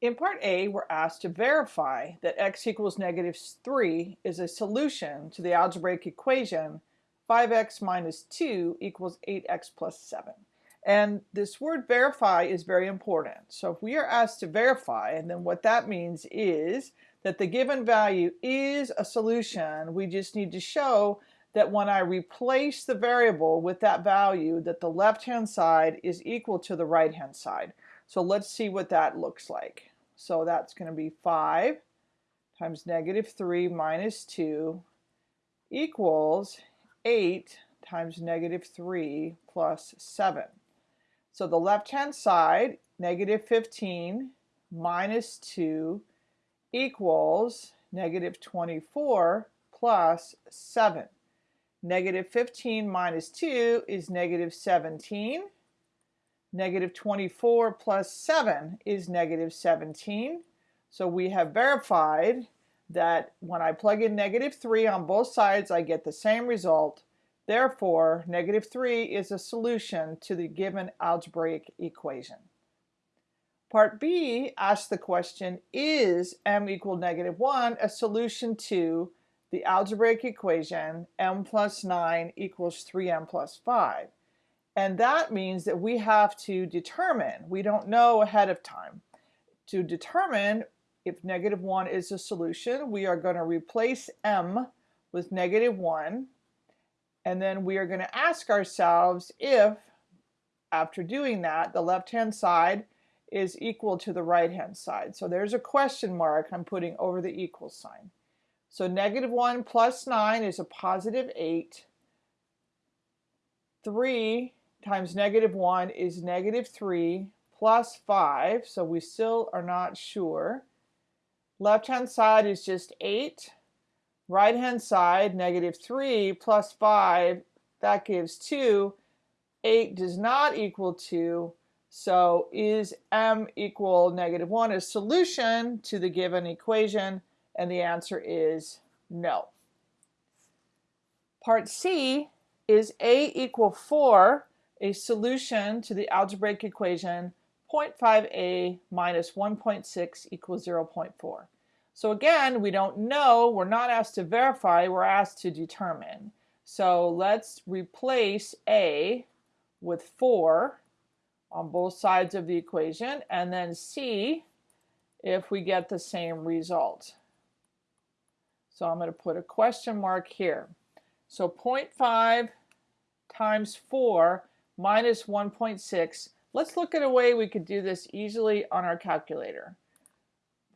In part A, we're asked to verify that x equals negative 3 is a solution to the algebraic equation 5x minus 2 equals 8x plus 7. And this word verify is very important. So if we are asked to verify, and then what that means is that the given value is a solution, we just need to show that when I replace the variable with that value, that the left-hand side is equal to the right-hand side. So let's see what that looks like. So that's going to be 5 times negative 3 minus 2 equals 8 times negative 3 plus 7. So the left-hand side, negative 15 minus 2 equals negative 24 plus 7. Negative 15 minus 2 is negative 17. Negative 24 plus 7 is negative 17. So we have verified that when I plug in negative 3 on both sides, I get the same result. Therefore, negative 3 is a solution to the given algebraic equation. Part B asks the question, is m equal negative 1 a solution to the algebraic equation m plus 9 equals 3m plus 5? And that means that we have to determine, we don't know ahead of time, to determine if negative 1 is a solution, we are going to replace m with negative 1. And then we are going to ask ourselves if, after doing that, the left-hand side is equal to the right-hand side. So there's a question mark I'm putting over the equal sign. So negative 1 plus 9 is a positive 8. 3 times negative 1 is negative 3 plus 5, so we still are not sure. Left-hand side is just 8. Right-hand side, negative 3 plus 5, that gives 2. 8 does not equal 2, so is m equal negative 1 a solution to the given equation? And the answer is no. Part C is a equal 4 a solution to the algebraic equation 0.5a minus 1.6 equals 0.4. So again, we don't know, we're not asked to verify, we're asked to determine. So let's replace a with 4 on both sides of the equation and then see if we get the same result. So I'm going to put a question mark here. So 0.5 times 4 minus 1.6. Let's look at a way we could do this easily on our calculator.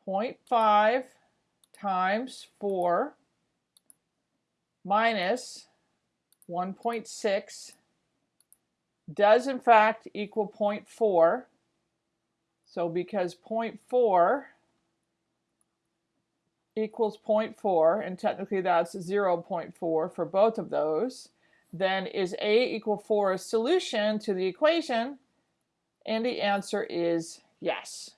0.5 times 4 minus 1.6 does in fact equal 0.4. So because 0.4 equals 0.4, and technically that's 0.4 for both of those, then is A equal 4 a solution to the equation? And the answer is yes.